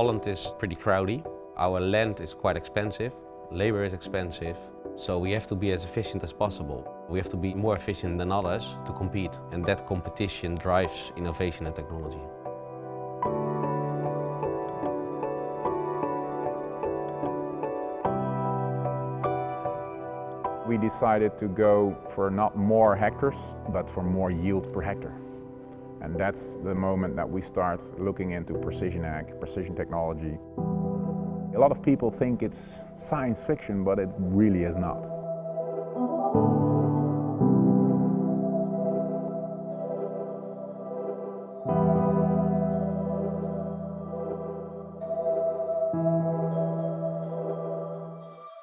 Holland is pretty crowded. Our land is quite expensive, labor is expensive, so we have to be as efficient as possible. We have to be more efficient than others to compete, and that competition drives innovation and technology. We decided to go for not more hectares, but for more yield per hectare. And that's the moment that we start looking into precision ag, precision technology. A lot of people think it's science fiction, but it really is not.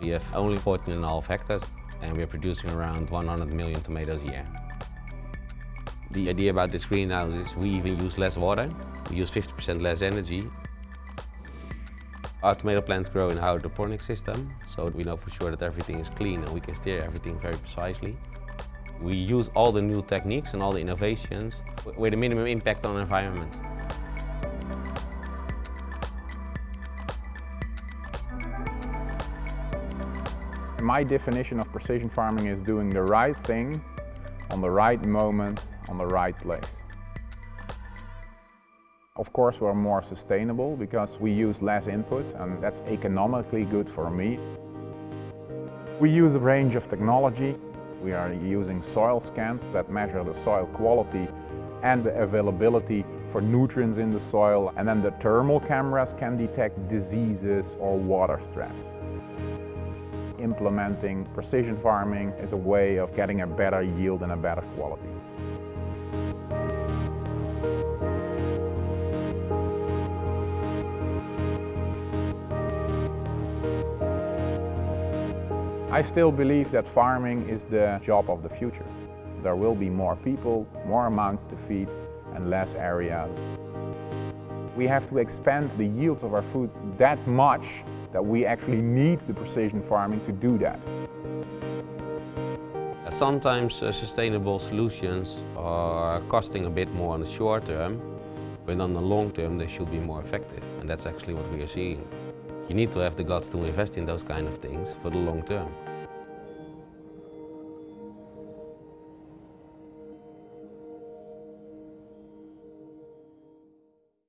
We have only 14 and a half hectares and we're producing around 100 million tomatoes a year. The idea about this greenhouse is we even use less water, we use 50% less energy. Our tomato plants grow in a hydroponic system, so we know for sure that everything is clean and we can steer everything very precisely. We use all the new techniques and all the innovations with a minimum impact on the environment. My definition of precision farming is doing the right thing on the right moment, on the right place. Of course we're more sustainable because we use less input and that's economically good for me. We use a range of technology. We are using soil scans that measure the soil quality and the availability for nutrients in the soil and then the thermal cameras can detect diseases or water stress implementing precision farming is a way of getting a better yield and a better quality. I still believe that farming is the job of the future. There will be more people, more amounts to feed and less area. We have to expand the yields of our food that much that we actually need the precision farming to do that. Sometimes uh, sustainable solutions are costing a bit more on the short term, but on the long term they should be more effective. And that's actually what we are seeing. You need to have the guts to invest in those kind of things for the long term.